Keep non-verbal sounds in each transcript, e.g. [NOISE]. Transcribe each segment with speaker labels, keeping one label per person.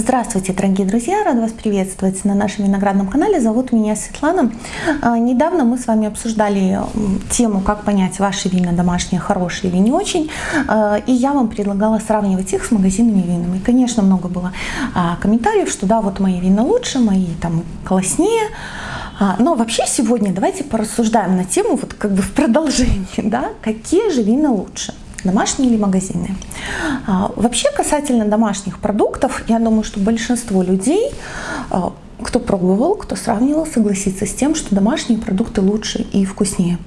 Speaker 1: Здравствуйте, дорогие друзья! Рада вас приветствовать на нашем виноградном канале. Зовут меня Светлана. А, недавно мы с вами обсуждали тему, как понять, ваши вина домашние хорошие или не очень. А, и я вам предлагала сравнивать их с магазинными винами. Конечно, много было а, комментариев, что да, вот мои вина лучше, мои там класснее. Но вообще сегодня давайте порассуждаем на тему, вот как бы в продолжении, [LAUGHS] да, какие же вина лучше домашние или магазинные. А, вообще касательно домашних продуктов, я думаю, что большинство людей, а, кто пробовал, кто сравнивал, согласится с тем, что домашние продукты лучше и вкуснее.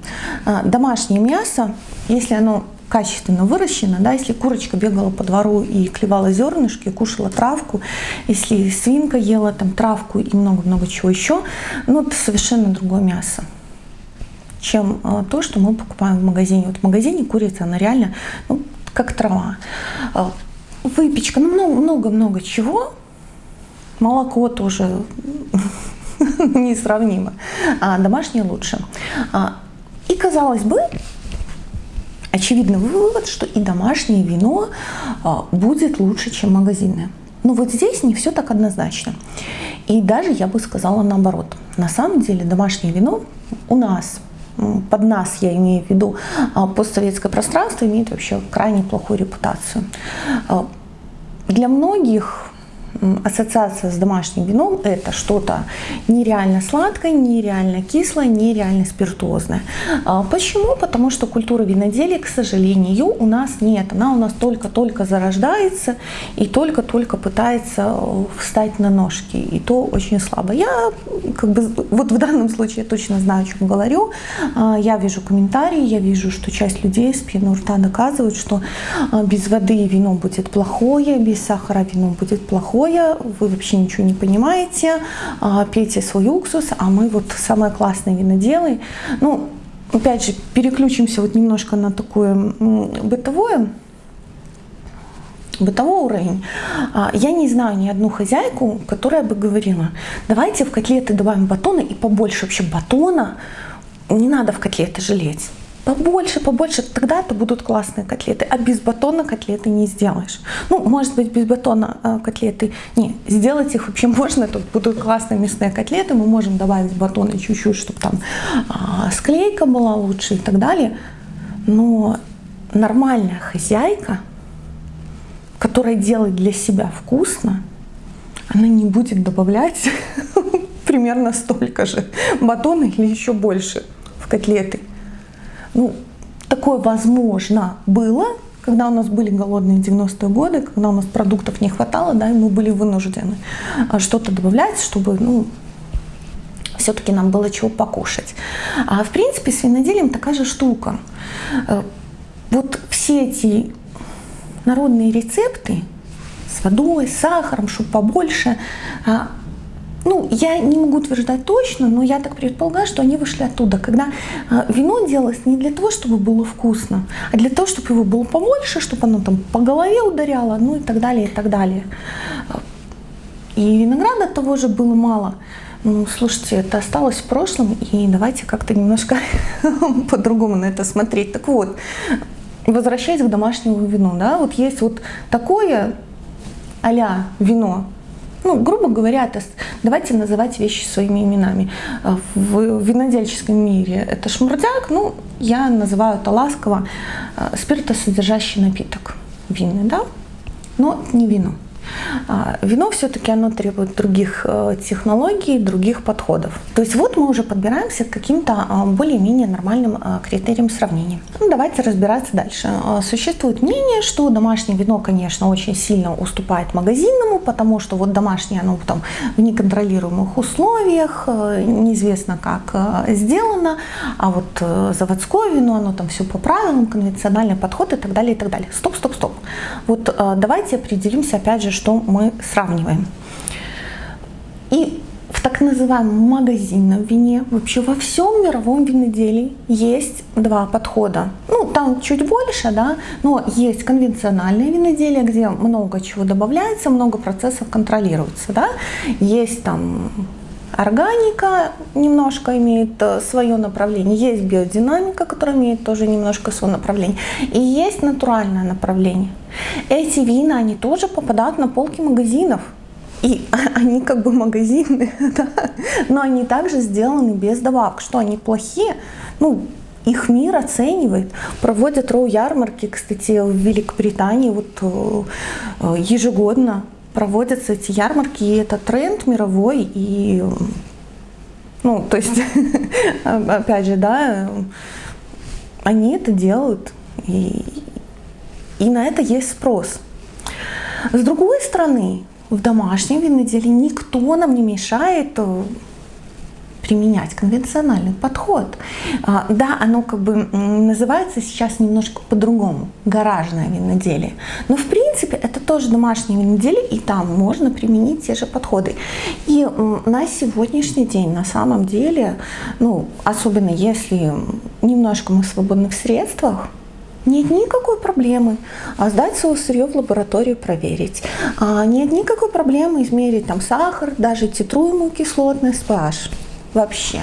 Speaker 1: А, домашнее мясо, если оно качественно выращено, да, если курочка бегала по двору и клевала зернышки, кушала травку, если свинка ела там травку и много-много чего еще, ну это совершенно другое мясо чем а, то, что мы покупаем в магазине. Вот в магазине курица, она реально ну, как трава. А, выпечка, ну много-много чего. Молоко тоже [LAUGHS] несравнимо. А домашнее лучше. А, и казалось бы, очевидный вывод, что и домашнее вино будет лучше, чем магазинное. Но вот здесь не все так однозначно. И даже я бы сказала наоборот. На самом деле домашнее вино у нас под нас, я имею в виду, а, постсоветское пространство имеет вообще крайне плохую репутацию. А, для многих ассоциация с домашним вином – это что-то нереально сладкое, нереально кислое, нереально спиртозное. А почему? Потому что культура виноделия, к сожалению, у нас нет. Она у нас только-только зарождается и только-только пытается э, встать на ножки. И то очень слабо. Я как бы вот в данном случае я точно знаю, о чем говорю. А, я вижу комментарии, я вижу, что часть людей с пеной рта доказывают, что а, без воды вино будет плохое, без сахара вино будет плохое плохое, вы вообще ничего не понимаете, а, пейте свой уксус, а мы вот самые классные виноделы. Ну, опять же, переключимся вот немножко на такое бытовое, бытовой уровень. А, я не знаю ни одну хозяйку, которая бы говорила, давайте в котлеты добавим батона и побольше вообще батона, не надо в котлеты жалеть побольше, побольше, тогда это будут классные котлеты. А без батона котлеты не сделаешь. Ну, может быть, без батона э, котлеты, не, сделать их вообще можно, тут будут классные мясные котлеты, мы можем добавить батона чуть-чуть, чтобы там э, склейка была лучше и так далее. Но нормальная хозяйка, которая делает для себя вкусно, она не будет добавлять [LAUGHS] примерно столько же батона или еще больше в котлеты. Ну, такое возможно было, когда у нас были голодные 90-е годы, когда у нас продуктов не хватало, да, и мы были вынуждены а, что-то добавлять, чтобы, ну, все-таки нам было чего покушать. А в принципе с виноделием такая же штука. Э, вот все эти народные рецепты с водой, с сахаром, чтобы побольше, а, ну, я не могу утверждать точно, но я так предполагаю, что они вышли оттуда, когда э, вино делалось не для того, чтобы было вкусно, а для того, чтобы его было побольше, чтобы оно там по голове ударяло, ну и так далее, и так далее. И винограда того же было мало. Ну, слушайте, это осталось в прошлом, и давайте как-то немножко [LAUGHS] по-другому на это смотреть. Так вот, возвращаясь к домашнему вину, да, вот есть вот такое а вино, ну, грубо говоря, это, давайте называть вещи своими именами. Э, в винодельческом мире это шмурдяк, ну, я называю это ласково э, спиртосодержащий напиток винный, да, но не вино. А, вино все-таки оно требует других э, технологий, других подходов. То есть вот мы уже подбираемся к каким-то а, более-менее нормальным а, критериям сравнения. Ну, давайте разбираться дальше. Существует мнение, что домашнее вино, конечно, очень сильно уступает магазинному, потому что вот домашнее оно там в неконтролируемых условиях, э, неизвестно как э, сделано, а вот заводское вино, оно там все по правилам, конвенциональный подход и так далее, и так далее. Стоп, стоп, стоп. Вот давайте определимся опять же, что мы сравниваем. И в так называемом магазинном вине, вообще во всем мировом виноделии есть два подхода. Ну, там чуть больше, да, но есть конвенциональное виноделие, где много чего добавляется, много процессов контролируется, да. Есть там Органика немножко имеет э, свое направление, есть биодинамика, которая имеет тоже немножко свое направление, и есть натуральное направление. Эти вина, они тоже попадают на полки магазинов. И [LAUGHS] они как бы магазины, [LAUGHS] да, но они также сделаны без добавок. Что они плохие? Ну, их мир оценивает, проводят роу-ярмарки, кстати, в Великобритании вот э, ежегодно проводятся эти ярмарки, и это тренд мировой, и ну, то есть, [LAUGHS] опять же, да, они это делают, и, и на это есть спрос. С другой стороны, в домашнем виноделии никто нам не мешает э, применять конвенциональный подход. А, да, оно как бы называется сейчас немножко по-другому, гаражное виноделие. Но в принципе это тоже домашнее виноделие, и там можно применить те же подходы. И на сегодняшний день на самом деле, ну, особенно если немножко мы в средствах, нет никакой проблемы а сдать свое сырье в лабораторию, проверить. А, нет никакой проблемы измерить там сахар, даже титруемую кислотность, pH вообще.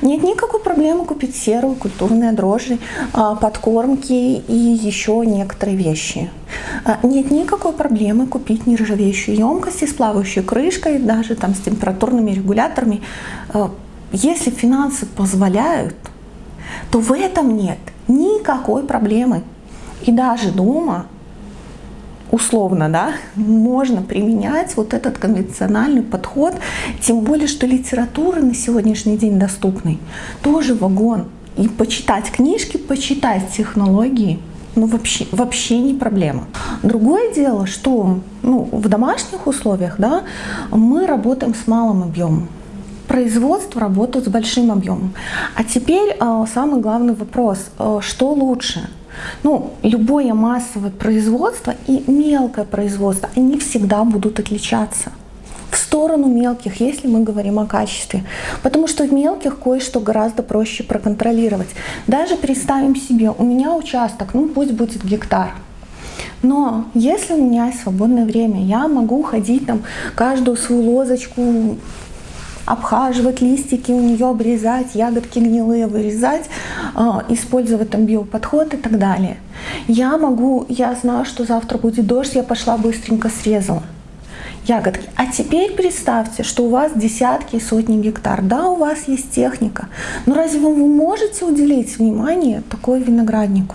Speaker 1: Нет никакой проблемы купить серую, культурные дрожжи, а, подкормки и еще некоторые вещи. А, нет никакой проблемы купить нержавеющую емкость с плавающей крышкой, даже там с температурными регуляторами. А, если финансы позволяют, то в этом нет никакой проблемы. И даже дома условно, да, можно применять вот этот конвенциональный подход, тем более, что литература на сегодняшний день доступный, тоже вагон. И почитать книжки, почитать технологии, ну вообще, вообще не проблема. Другое дело, что ну, в домашних условиях да, мы работаем с малым объемом. Производство работает с большим объемом. А теперь э, самый главный вопрос, э, что лучше – ну, любое массовое производство и мелкое производство, они всегда будут отличаться в сторону мелких, если мы говорим о качестве. Потому что в мелких кое-что гораздо проще проконтролировать. Даже представим себе, у меня участок, ну пусть будет гектар. Но если у меня есть свободное время, я могу ходить там каждую свою лозочку обхаживать листики у нее, обрезать, ягодки гнилые вырезать, а, использовать там биоподход и так далее. Я могу, я знаю, что завтра будет дождь, я пошла быстренько срезала ягодки. А теперь представьте, что у вас десятки и сотни гектар. Да, у вас есть техника, но разве вы можете уделить внимание такой винограднику?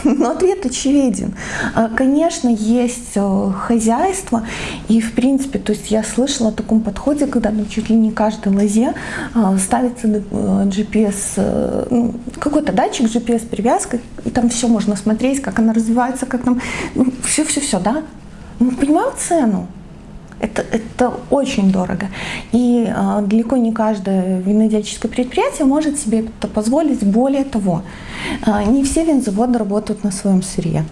Speaker 1: [LAUGHS] Но ответ очевиден. А, конечно, есть э, хозяйство, и в принципе, то есть я слышала о таком подходе, когда ну, чуть ли не каждой лозе а, ставится э, GPS, э, ну, какой-то датчик GPS привязкой, и там все можно смотреть, как она развивается, как там, ну, все-все-все, да? Мы понимаем цену. Это, это очень дорого. И э, далеко не каждое винодельческое предприятие может себе это позволить. Более того, э, не все винзаводы работают на своем сырье.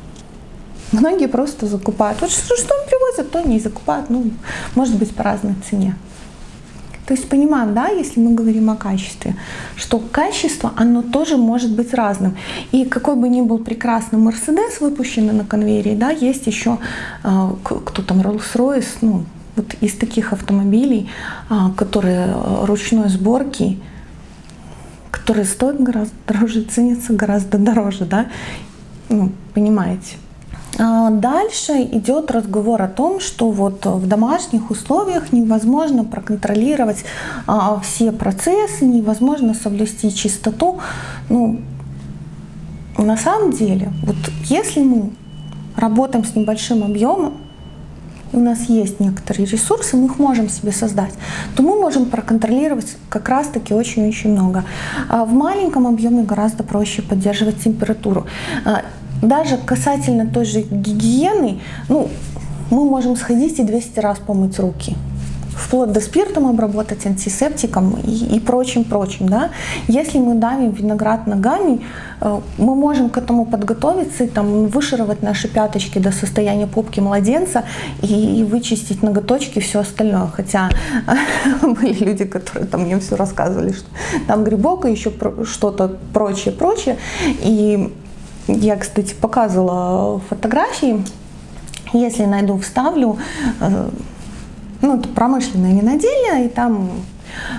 Speaker 1: Многие просто закупают. Вот что, что он привозит, то не закупают. Ну, может быть, по разной цене. То есть понимаем, да, если мы говорим о качестве, что качество, оно тоже может быть разным. И какой бы ни был прекрасный Мерседес, выпущенный на конвейере, да, есть еще э, кто там, Rolls-Royce, ну, вот из таких автомобилей, а, которые э, ручной сборки, которые стоят гораздо дороже, ценятся гораздо дороже, да, ну, понимаете. А дальше идет разговор о том, что вот в домашних условиях невозможно проконтролировать а, все процессы, невозможно соблюсти чистоту. Ну, на самом деле, вот если мы работаем с небольшим объемом, у нас есть некоторые ресурсы, мы их можем себе создать, то мы можем проконтролировать как раз-таки очень-очень много. А в маленьком объеме гораздо проще поддерживать температуру. Даже касательно той же гигиены, ну, мы можем сходить и 200 раз помыть руки вплоть до спиртом обработать, антисептиком и, и прочим-прочим. Да? Если мы давим виноград ногами, э, мы можем к этому подготовиться там, вышировать наши пяточки до состояния попки младенца и, вычистить ноготочки и все остальное. Хотя [LAUGHS] были люди, которые там мне все рассказывали, что там грибок и еще что-то прочее-прочее. И я, кстати, показывала фотографии. Если найду, вставлю. Э, ну, это промышленное виноделие, и там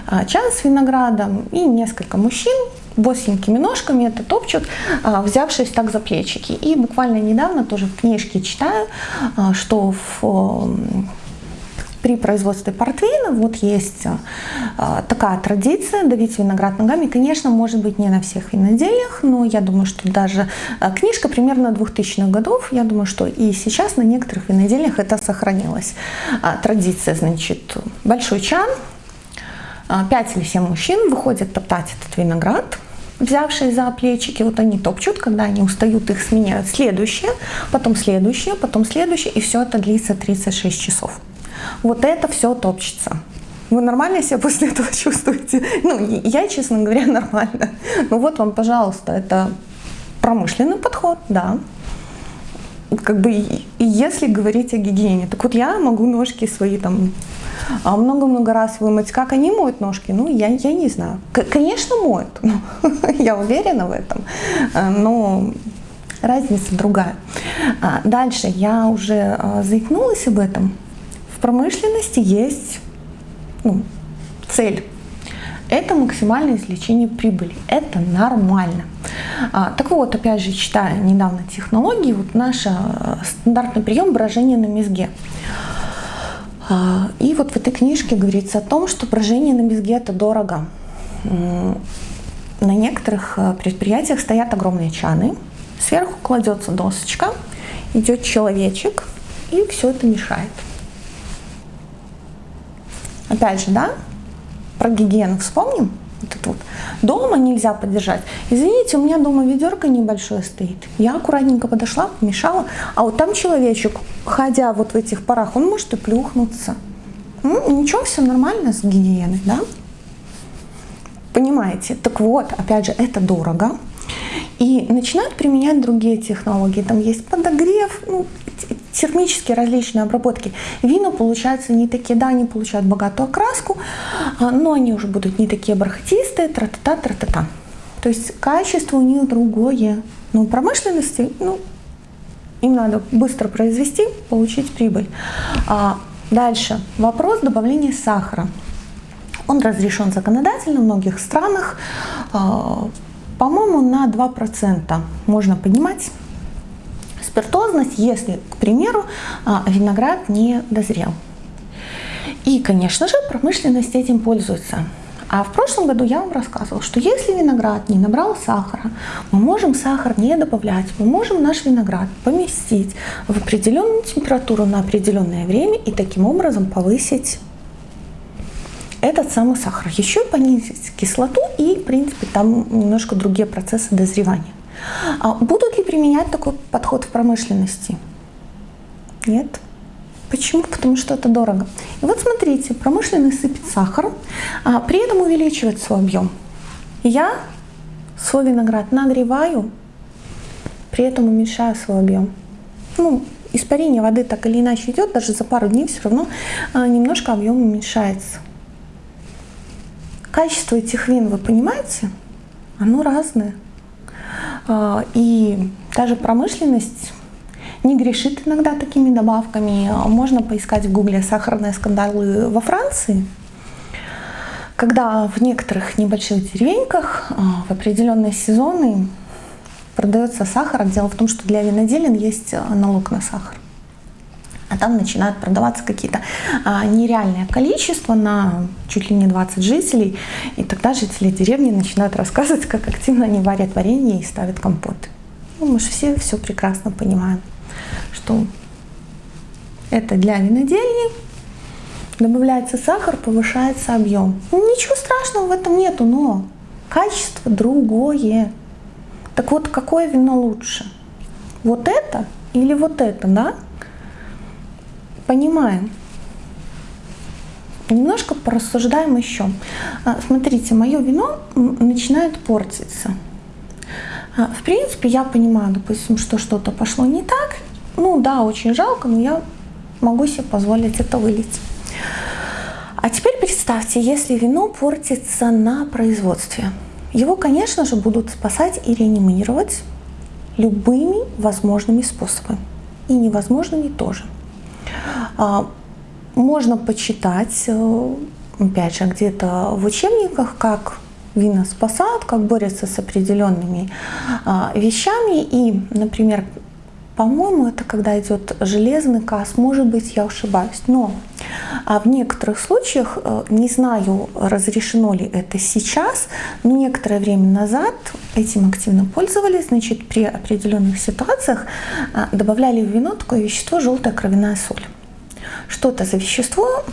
Speaker 1: а, чан с виноградом и несколько мужчин босенькими ножками это топчут, а, взявшись так за плечики. И буквально недавно тоже в книжке читаю, а, что в при производстве портвейна вот есть а, такая традиция давить виноград ногами. Конечно, может быть не на всех винодельях, но я думаю, что даже а, книжка примерно 2000-х годов, я думаю, что и сейчас на некоторых винодельях это сохранилось. А, традиция, значит, большой чан, 5 или 7 мужчин выходят топтать этот виноград, взявшие за плечики, вот они топчут, когда они устают, их сменяют следующее, потом следующее, потом следующее, и все это длится 36 часов вот это все топчется. Вы нормально себя после этого [LAUGHS] чувствуете? Ну, я, честно говоря, [LAUGHS] нормально. Ну вот вам, пожалуйста, это промышленный подход, да. Как бы, если говорить о гигиене, так вот я могу ножки свои там а, много-много раз вымыть. Как они моют ножки? Ну, я, я не знаю. К конечно, моют. [LAUGHS] я уверена в этом. А, но разница другая. А, дальше я уже заикнулась об этом промышленности есть ну, цель. Это максимальное извлечение прибыли. Это нормально. А, так вот, опять же, читая недавно технологии, вот наш а, стандартный прием брожения на мезге. А, и вот в этой книжке говорится о том, что брожение на мезге это дорого. На некоторых предприятиях стоят огромные чаны, сверху кладется досочка, идет человечек и все это мешает. Опять же, да, про гигиену вспомним. Вот это вот. Дома нельзя подержать. Извините, у меня дома ведерко небольшое стоит. Я аккуратненько подошла, помешала. А вот там человечек, ходя вот в этих парах, он может и плюхнуться. Ну, ничего, все нормально с гигиеной, да? Понимаете? Так вот, опять же, это дорого. И начинают применять другие технологии. Там есть подогрев, ну, термические различные обработки. Вина получаются не такие, да, они получают богатую окраску, а, но они уже будут не такие бархатистые, тра-та-та, тра-та-та. То есть качество у них другое. Но промышленности, ну, им надо быстро произвести, получить прибыль. А дальше. Вопрос добавления сахара. Он разрешен законодательно в многих странах. А, по-моему, на 2% можно поднимать спиртозность, если, к примеру, а, виноград не дозрел. И, конечно же, промышленность этим пользуется. А в прошлом году я вам рассказывала, что если виноград не набрал сахара, мы можем сахар не добавлять, мы можем наш виноград поместить в определенную температуру на определенное время и таким образом повысить этот самый сахар. Еще понизить кислоту и, в принципе, там немножко другие процессы дозревания. А будут ли применять такой подход в промышленности? Нет. Почему? Потому что это дорого. И вот смотрите, промышленный сыпет сахар, а при этом увеличивает свой объем. Я свой виноград нагреваю, при этом уменьшаю свой объем. Ну, испарение воды так или иначе идет, даже за пару дней все равно а, немножко объем уменьшается. Качество этих вин, вы понимаете? Оно разное. А, и даже промышленность не грешит иногда такими добавками. Можно поискать в гугле сахарные скандалы во Франции, когда в некоторых небольших деревеньках а, в определенные сезоны продается сахар. Дело в том, что для виноделин есть налог на сахар а там начинают продаваться какие-то а, нереальное количество на чуть ли не 20 жителей, и тогда жители деревни начинают рассказывать, как активно они варят варенье и ставят компоты. Ну, мы же все все прекрасно понимаем, что это для винодельни, добавляется сахар, повышается объем. Ну, ничего страшного в этом нету, но качество другое. Так вот, какое вино лучше? Вот это или вот это, да? Понимаем. Немножко порассуждаем еще. А, смотрите, мое вино начинает портиться. А, в принципе, я понимаю, допустим, что что-то пошло не так. Ну да, очень жалко, но я могу себе позволить это вылить. А теперь представьте, если вино портится на производстве. Его, конечно же, будут спасать и реанимировать любыми возможными способами. И невозможными тоже. А, можно почитать, э, опять же, где-то в учебниках, как вина спасают, как борются с определенными а, вещами. И, например, по-моему, это когда идет железный касс, может быть, я ошибаюсь. Но А в некоторых случаях, э, не знаю, разрешено ли это сейчас, но некоторое время назад этим активно пользовались, значит, при определенных ситуациях а, добавляли в вино такое вещество желтая кровяная соль. Что это за вещество,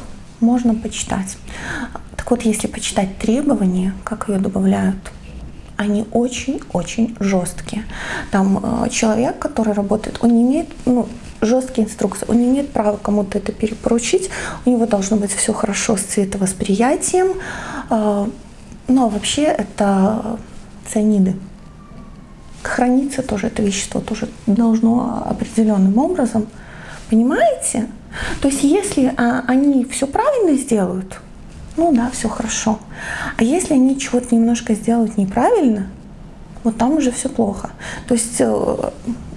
Speaker 1: можно почитать. Так вот, если почитать требования, как ее добавляют, они очень-очень жесткие. Там э, человек, который работает, он не имеет, ну, жесткие инструкции. Он не имеет права кому-то это перепоручить. У него должно быть все хорошо с цветовосприятием. А, ну а вообще это цианиды. Храниться тоже это вещество тоже должно определенным образом. Понимаете? То есть если а, они все правильно сделают, ну да, все хорошо. А если они чего-то немножко сделают неправильно, вот там уже все плохо. То есть э,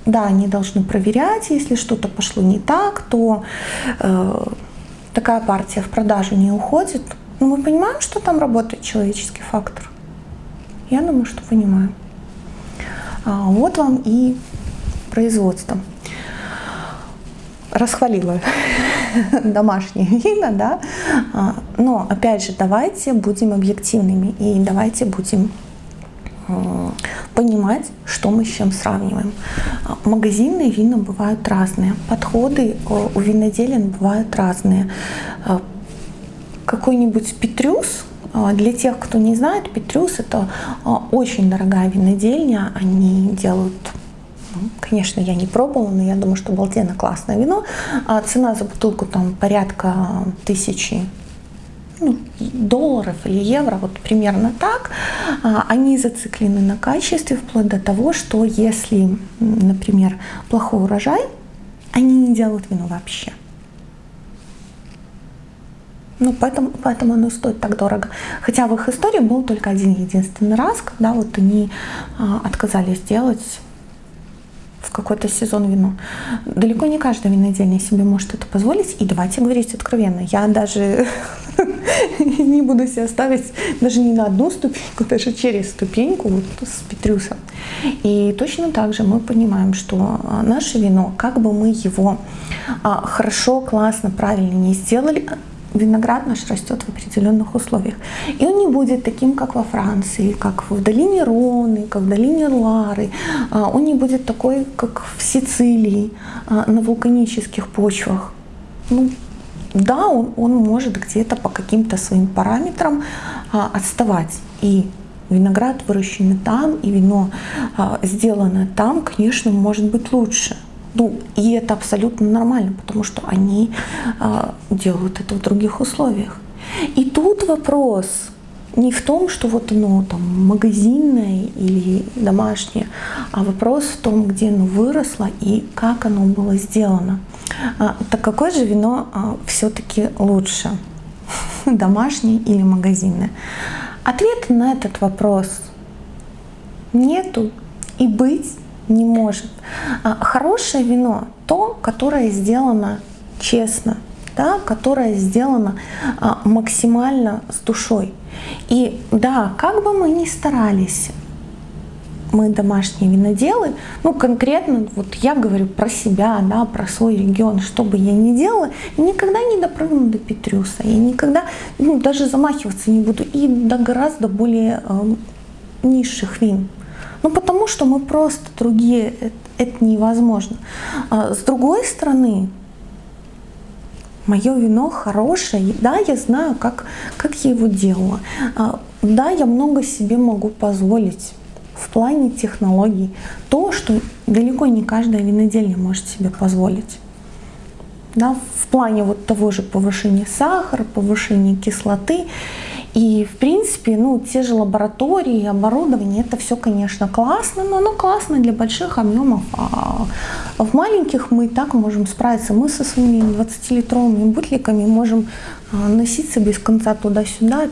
Speaker 1: да, они должны проверять, если что-то пошло не так, то э, такая партия в продажу не уходит. Но мы понимаем, что там работает человеческий фактор. Я думаю, что понимаем. А, вот вам и производство. Расхвалила [LAUGHS] домашние вина, да. А, но опять же, давайте будем объективными и давайте будем понимать, что мы с чем сравниваем. А, магазинные вина бывают разные, подходы э, у виноделин бывают разные. А, какой-нибудь Петрюс, а, для тех, кто не знает, Петрюс это очень дорогая винодельня, они делают ну, Конечно, я не пробовала, но я думаю, что обалденно классное вино. цена за бутылку там порядка тысячи ну, долларов или евро, вот примерно так, а, они зациклены на качестве вплоть до того, что если, например, плохой урожай, они не делают вино вообще. Ну, поэтому, поэтому оно стоит так дорого. Хотя в их истории был только один единственный раз, когда вот они а, отказались делать в какой-то сезон вино. Далеко не каждая винодельня себе может это позволить. И давайте говорить откровенно. Я даже [LAUGHS] не буду себя ставить даже не на одну ступеньку, даже через ступеньку вот с Петрюсом. И точно так же мы понимаем, что наше вино, как бы мы его а, хорошо, классно, правильно не сделали, виноград наш растет в определенных условиях. И он не будет таким, как во Франции, как в долине Роны, как в долине Лары. А, он не будет такой, как в Сицилии, на вулканических почвах. Ну, да, он, он может где-то по каким-то своим параметрам а, отставать. И виноград выращенный там, и вино а, сделанное там, конечно, может быть лучше. Ну, и это абсолютно нормально, потому что они а, делают это в других условиях. И тут вопрос не в том, что вот оно там магазинное или домашнее, а вопрос в том, где оно выросло и как оно было сделано. А, так какое же вино а, все-таки лучше? [LAUGHS] Домашнее или магазинное? Ответа на этот вопрос нету и быть не может. А, хорошее вино то, которое сделано честно, да, которое сделано а, максимально с душой. И да, как бы мы ни старались, мы домашние виноделы, ну конкретно вот я говорю про себя, да, про свой регион, что бы я ни делала, никогда не допрыгну до Петрюса, я никогда ну, даже замахиваться не буду и до гораздо более э, низших вин. Ну потому что мы просто другие, это, это невозможно. А с другой стороны, мое вино хорошее, да, я знаю, как, как я его делала, а, да, я много себе могу позволить в плане технологий. То, что далеко не каждая винодельня может себе позволить. Да, в плане вот того же повышения сахара, повышения кислоты. И, в принципе, ну, те же лаборатории, оборудование, это все, конечно, классно, но оно классно для больших объемов. А в маленьких мы и так можем справиться. Мы со своими 20-литровыми бутликами можем а, носиться без конца туда-сюда,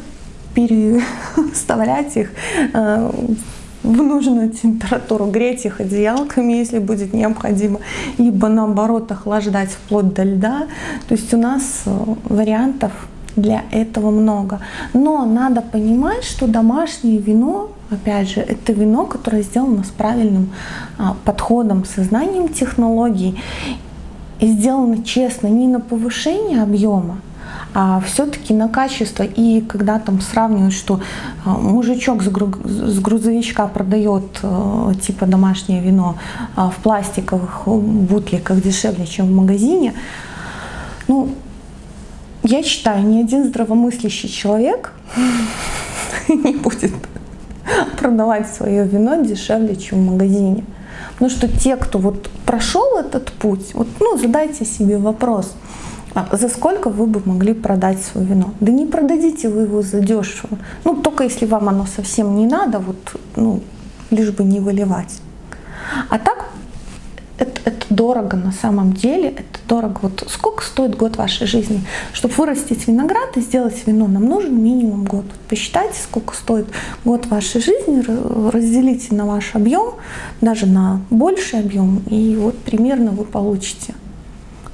Speaker 1: переставлять их а, в нужную температуру, греть их одеялками, если будет необходимо, либо наоборот охлаждать вплоть до льда. То есть у нас э, вариантов для этого много. Но надо понимать, что домашнее вино, опять же, это вино, которое сделано с правильным а, подходом, сознанием технологий и сделано честно не на повышение объема, а все-таки на качество. И когда там сравнивают, что а, мужичок с грузовичка продает э, типа домашнее вино а, в пластиковых бутликах дешевле, чем в магазине, ну, я считаю, ни один здравомыслящий человек [LAUGHS] не будет продавать свое вино дешевле, чем в магазине. Потому что те, кто вот прошел этот путь, вот, ну, задайте себе вопрос, а за сколько вы бы могли продать свое вино? Да не продадите вы его за дешево. Ну, только если вам оно совсем не надо, вот, ну, лишь бы не выливать. А так это, дорого на самом деле, это дорого. Вот сколько стоит год вашей жизни? Чтобы вырастить виноград и сделать вино, нам нужен минимум год. Посчитайте, сколько стоит год вашей жизни, разделите на ваш объем, даже на больший объем, и вот примерно вы получите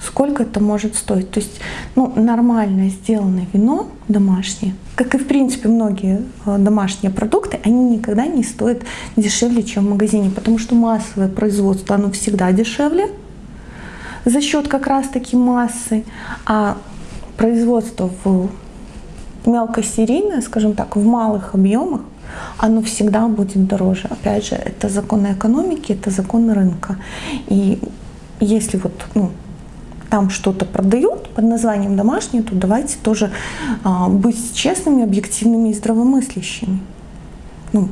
Speaker 1: сколько это может стоить. То есть ну, нормально сделанное вино домашнее, как и в принципе многие э, домашние продукты, они никогда не стоят дешевле, чем в магазине, потому что массовое производство, оно всегда дешевле за счет как раз таки массы, а производство в мелкосерийное, скажем так, в малых объемах, оно всегда будет дороже. Опять же, это законы экономики, это законы рынка. И если вот ну, там что-то продают под названием домашнее, то давайте тоже а, быть честными, объективными и здравомыслящими. Ну,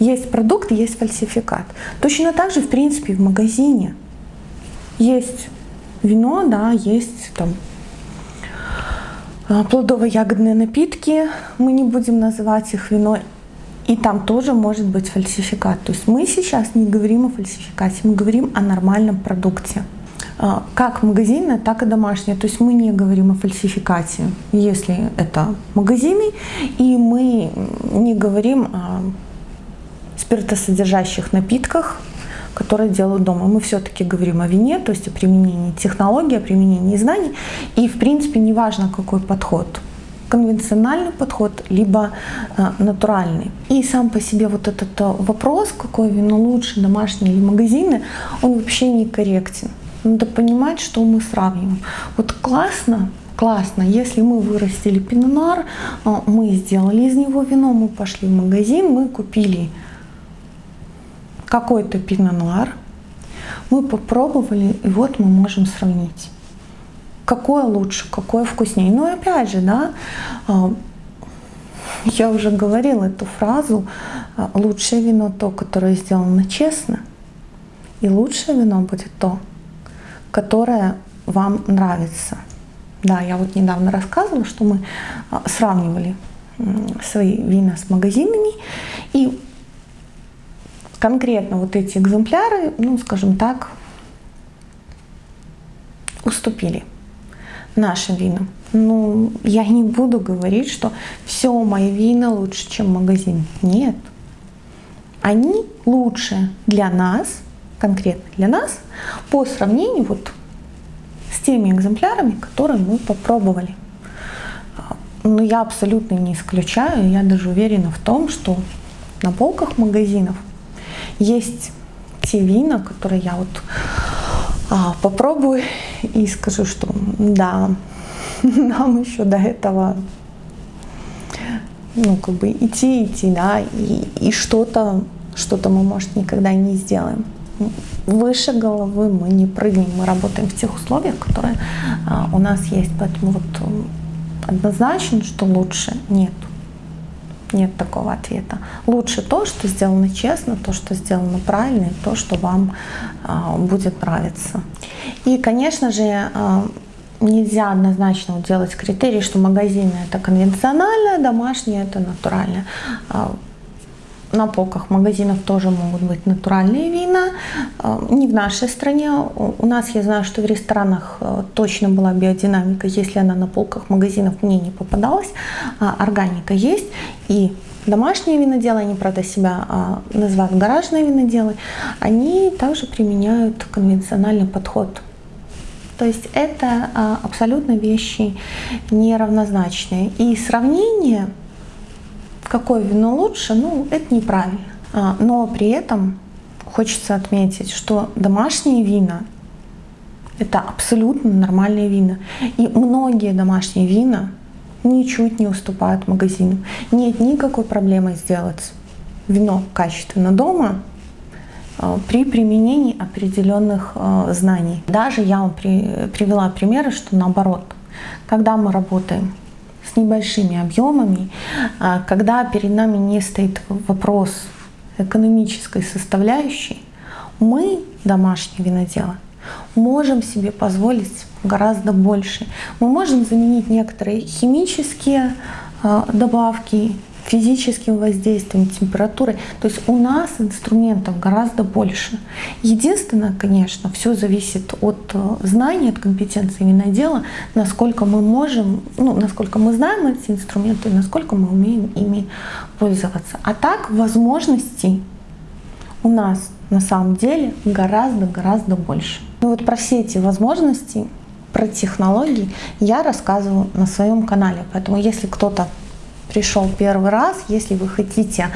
Speaker 1: есть продукт, есть фальсификат. Точно так же, в принципе, в магазине есть вино, да, есть там а, плодово-ягодные напитки, мы не будем называть их вино, и там тоже может быть фальсификат. То есть мы сейчас не говорим о фальсификате, мы говорим о нормальном продукте. А, как магазинная, так и домашняя. То есть мы не говорим о фальсификате, если это магазины, и мы не говорим о спиртосодержащих напитках, которые делают дома. Мы все-таки говорим о вине, то есть о применении технологий, о применении знаний. И, в принципе, неважно, какой подход конвенциональный подход, либо э, натуральный. И сам по себе вот этот э, вопрос, какое вино лучше, домашнее или магазины, он вообще не корректен. Надо понимать, что мы сравниваем. Вот классно, классно, если мы вырастили пинонар, а, мы сделали из него вино, мы пошли в магазин, мы купили какой-то пинонар, мы попробовали, и вот мы можем сравнить. Какое лучше, какое вкуснее. Но опять же, да, а, я уже говорила эту фразу, а, лучшее вино то, которое сделано честно, и лучшее вино будет то, которая вам нравится. Да, я вот недавно рассказывала, что мы а, сравнивали свои вина с магазинами, и конкретно вот эти экземпляры, ну, скажем так, уступили нашим винам. Ну, я не буду говорить, что все мои вина лучше, чем магазин. Нет. Они лучше для нас, конкретно для нас по сравнению вот с теми экземплярами, которые мы попробовали. Но я абсолютно не исключаю, я даже уверена в том, что на полках магазинов есть те вина, которые я вот а, попробую и скажу, что да, [LAUGHS] нам еще до этого ну, как бы идти, идти, да, и, и что-то, что-то мы, может, никогда не сделаем выше головы мы не прыгнем, мы работаем в тех условиях, которые а, у нас есть. Поэтому вот однозначно, что лучше нет. Нет такого ответа. Лучше то, что сделано честно, то, что сделано правильно, и то, что вам а, будет нравиться. И, конечно же, а, нельзя однозначно делать критерий, что магазины это конвенциональное, домашнее это натуральное. На полках магазинов тоже могут быть натуральные вина. Э, не в нашей стране. У нас, я знаю, что в ресторанах э, точно была биодинамика. Если она на полках магазинов мне не попадалась, а органика есть. И домашние виноделы, они, правда, себя а, называют гаражные виноделы, они также применяют конвенциональный подход. То есть это а, абсолютно вещи неравнозначные. И сравнение какое вино лучше, ну, это неправильно. А, но при этом хочется отметить, что домашние вина – это абсолютно нормальные вина. И многие домашние вина ничуть не уступают магазину. Нет никакой проблемы сделать вино качественно дома э, при применении определенных э, знаний. Даже я вам при, привела примеры, что наоборот, когда мы работаем с небольшими объемами, э, когда перед нами не стоит вопрос экономической составляющей, мы, домашние виноделы, можем себе позволить гораздо больше. Мы можем заменить некоторые химические э, добавки физическим воздействием, температурой. То есть у нас инструментов гораздо больше. Единственное, конечно, все зависит от э, знаний, от компетенции винодела, насколько мы можем, ну, насколько мы знаем эти инструменты, насколько мы умеем ими пользоваться. А так возможностей у нас на самом деле гораздо-гораздо больше. Ну вот про все эти возможности, про технологии я рассказываю на своем канале. Поэтому если кто-то пришел первый раз, если вы хотите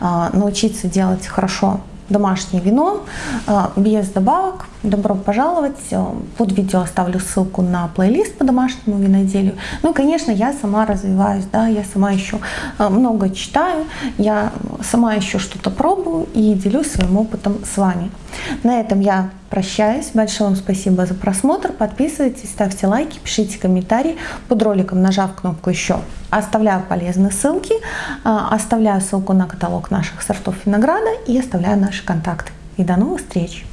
Speaker 1: э, научиться делать хорошо домашнее вино э, без добавок, добро пожаловать. Под видео оставлю ссылку на плейлист по домашнему виноделию. Ну и, конечно, я сама развиваюсь, да, я сама еще много читаю, я сама еще что-то пробую и делюсь своим опытом с вами. На этом я прощаюсь. Большое вам спасибо за просмотр. Подписывайтесь, ставьте лайки, пишите комментарии под роликом, нажав кнопку «Еще». Оставляю полезные ссылки, оставляю ссылку на каталог наших сортов винограда и оставляю наши контакты. И до новых встреч!